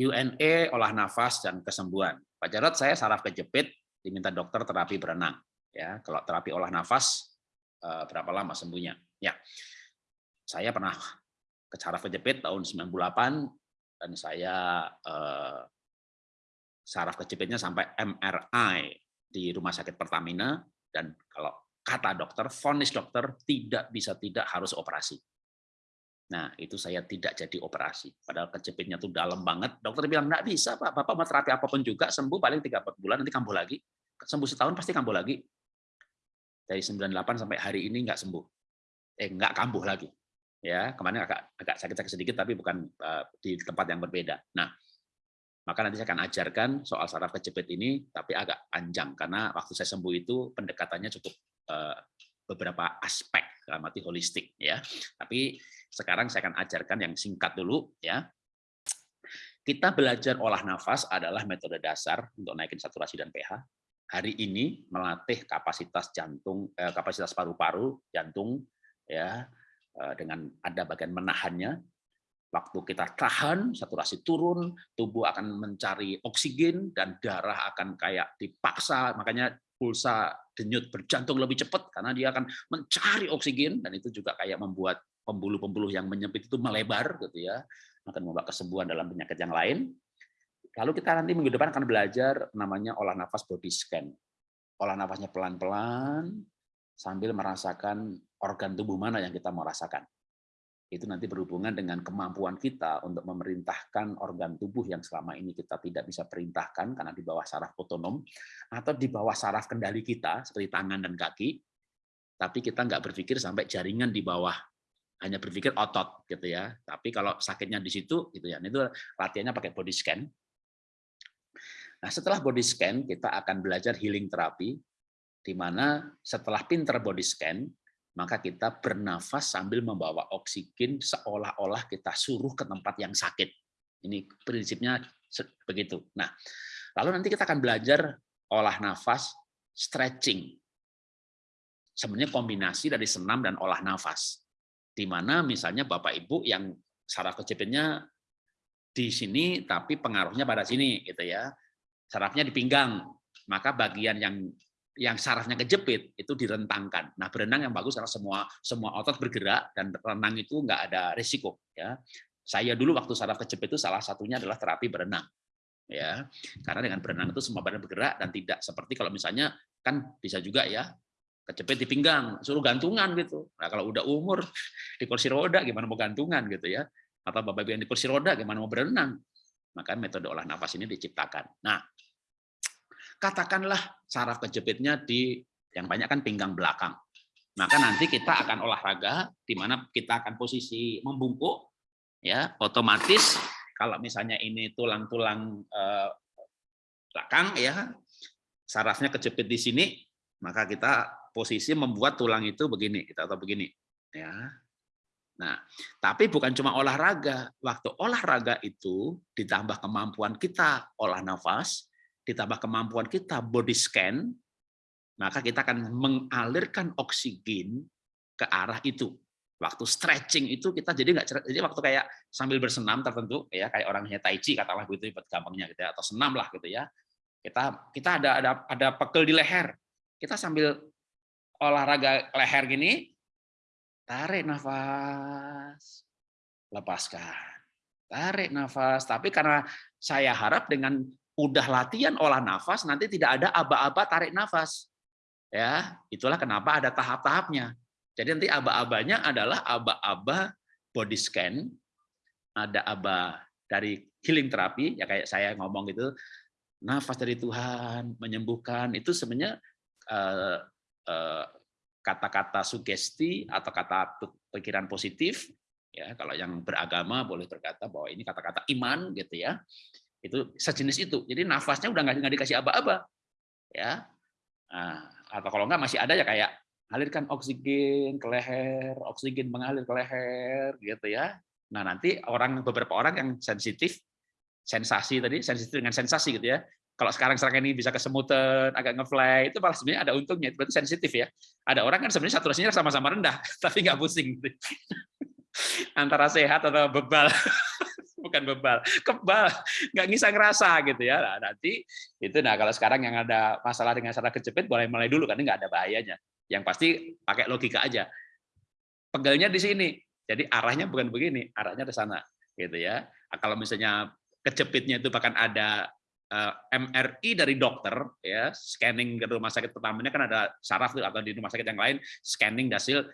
Q&A, olah nafas, dan kesembuhan. Pak Jarod, saya saraf kejepit, diminta dokter terapi berenang. Ya, kalau terapi olah nafas, eh, berapa lama sembuhnya? Ya, saya pernah ke saraf kejepit tahun 98 dan saya eh, saraf kejepitnya sampai MRI di rumah sakit Pertamina dan kalau kata dokter, vonis dokter tidak bisa tidak harus operasi. Nah, itu saya tidak jadi operasi. Padahal kejepitnya itu dalam banget. Dokter bilang, enggak bisa Pak, Bapak mau terapi apa pun juga, sembuh paling 3-4 bulan, nanti kambuh lagi. Sembuh setahun pasti kambuh lagi. Dari 98 sampai hari ini enggak sembuh. Eh, enggak kambuh lagi. Ya, kemarin agak agak sakit-sakit sedikit, tapi bukan uh, di tempat yang berbeda. Nah, maka nanti saya akan ajarkan soal saraf kejepit ini, tapi agak panjang, karena waktu saya sembuh itu pendekatannya cukup uh, beberapa aspek mati holistik ya. Tapi sekarang saya akan ajarkan yang singkat dulu ya. Kita belajar olah nafas adalah metode dasar untuk naikin saturasi dan pH. Hari ini melatih kapasitas jantung, eh, kapasitas paru-paru, jantung, ya, eh, dengan ada bagian menahannya. Waktu kita tahan, saturasi turun, tubuh akan mencari oksigen dan darah akan kayak dipaksa, makanya pulsa denyut berjantung lebih cepat karena dia akan mencari oksigen dan itu juga kayak membuat pembuluh-pembuluh yang menyempit itu melebar gitu ya akan membawa kesembuhan dalam penyakit yang lain. Lalu kita nanti minggu depan akan belajar namanya olah nafas body scan. Olah nafasnya pelan-pelan sambil merasakan organ tubuh mana yang kita mau rasakan itu nanti berhubungan dengan kemampuan kita untuk memerintahkan organ tubuh yang selama ini kita tidak bisa perintahkan karena di bawah saraf otonom atau di bawah saraf kendali kita seperti tangan dan kaki tapi kita nggak berpikir sampai jaringan di bawah. Hanya berpikir otot gitu ya. Tapi kalau sakitnya di situ gitu ya. Itu latihannya pakai body scan. Nah setelah body scan kita akan belajar healing terapi di mana setelah pinter body scan maka kita bernafas sambil membawa oksigen seolah-olah kita suruh ke tempat yang sakit. Ini prinsipnya begitu. Nah, lalu nanti kita akan belajar olah nafas, stretching. Sebenarnya kombinasi dari senam dan olah nafas. Di mana misalnya Bapak Ibu yang saraf kejepitnya di sini tapi pengaruhnya pada sini gitu ya. Sarafnya di pinggang, maka bagian yang yang sarafnya kejepit itu direntangkan. Nah, berenang yang bagus karena semua semua otot bergerak dan renang itu nggak ada risiko. Ya, saya dulu waktu saraf kejepit itu salah satunya adalah terapi berenang. Ya, karena dengan berenang itu semua badan bergerak dan tidak seperti kalau misalnya kan bisa juga ya kejepit di pinggang, suruh gantungan gitu. Nah, kalau udah umur di kursi roda gimana mau gantungan gitu ya? Atau bapak yang di kursi roda gimana mau berenang? Maka metode olah nafas ini diciptakan. Nah, katakanlah saraf kejepitnya di yang banyak kan pinggang belakang. Maka nanti kita akan olahraga di mana kita akan posisi membungkuk ya, otomatis kalau misalnya ini tulang-tulang eh, belakang ya, sarafnya kejepit di sini, maka kita posisi membuat tulang itu begini, kita atau begini ya. Nah, tapi bukan cuma olahraga. Waktu olahraga itu ditambah kemampuan kita olah nafas, ditambah kemampuan kita body scan, maka kita akan mengalirkan oksigen ke arah itu. Waktu stretching itu kita jadi nggak jadi waktu kayak sambil bersenam tertentu ya kayak orangnya tai chi katakanlah begitu gampangnya gitu ya atau senam lah gitu ya. Kita kita ada ada ada pegel di leher. Kita sambil olahraga leher gini tarik nafas lepaskan. Tarik nafas. Tapi karena saya harap dengan udah latihan olah nafas, nanti tidak ada aba-aba tarik nafas. Ya, itulah kenapa ada tahap-tahapnya. Jadi nanti aba-abanya adalah aba-aba body scan, ada aba dari healing terapi, ya kayak saya ngomong gitu, nafas dari Tuhan menyembuhkan itu sebenarnya eh, eh, kata-kata sugesti atau kata pikiran positif ya kalau yang beragama boleh berkata bahwa ini kata-kata iman gitu ya itu sejenis itu. Jadi nafasnya udah nggak dikasih aba-aba. Ya. Nah, atau kalau nggak masih ada ya kayak alirkan oksigen ke leher oksigen mengalir ke leher gitu ya. Nah nanti orang beberapa orang yang sensitif sensasi tadi sensitif dengan sensasi gitu ya. Kalau sekarang sekarang ini bisa kesemutan agak ngefly itu malah sebenarnya ada untungnya. Itu berarti sensitif ya. Ada orang kan sebenarnya saturasinya sama-sama rendah tapi nggak pusing. Gitu. antara sehat atau bebal bukan bebal, kebal, nggak bisa ngerasa gitu ya. Nah, nanti itu nah kalau sekarang yang ada masalah dengan saraf kejepit boleh mulai dulu karena nggak ada bahayanya. Yang pasti pakai logika aja. Pegelnya di sini, jadi arahnya bukan begini, arahnya ke sana gitu ya. Nah, kalau misalnya kejepitnya itu bahkan ada eh, MRI dari dokter ya scanning ke rumah sakit pertamanya kan ada saraf atau di rumah sakit yang lain scanning hasil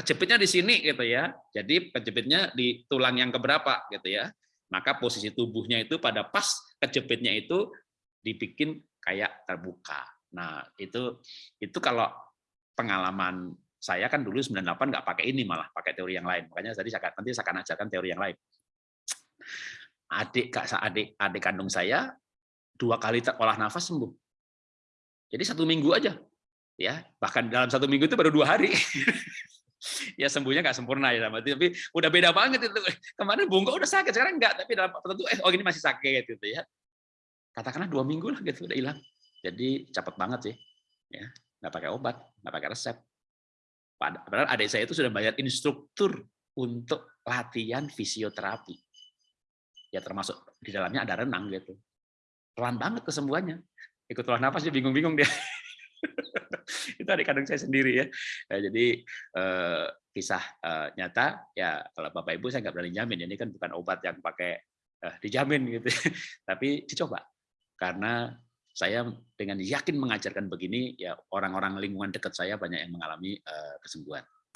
kejepitnya di sini gitu ya. Jadi kejepitnya di tulang yang keberapa gitu ya. Maka posisi tubuhnya itu pada pas kejepitnya itu dibikin kayak terbuka. Nah, itu itu kalau pengalaman saya kan dulu 98 nggak pakai ini malah pakai teori yang lain. Makanya tadi saya nanti saya akan ajarkan teori yang lain. Adik kak adik adik kandung saya dua kali olah nafas sembuh. Jadi satu minggu aja, ya bahkan dalam satu minggu itu baru dua hari. ya sembuhnya nggak sempurna ya tapi udah beda banget itu. Kemarin bungkuk udah sakit sekarang enggak tapi dalam tertentu eh oh ini masih sakit gitu ya. Katakanlah dua minggu lah gitu udah hilang. Jadi cepet banget sih ya. Nggak pakai obat nggak pakai resep. Padahal adik saya itu sudah bayar instruktur untuk latihan fisioterapi. Ya termasuk di dalamnya ada renang gitu. Pelan banget kesembuhannya. Ikut olah nafas dia bingung-bingung dia itu adik kandung saya sendiri ya. Nah, jadi eh, kisah eh, nyata ya kalau bapak ibu saya nggak berani jamin ini kan bukan obat yang pakai eh, dijamin gitu, tapi dicoba karena saya dengan yakin mengajarkan begini ya orang-orang lingkungan dekat saya banyak yang mengalami eh, kesembuhan.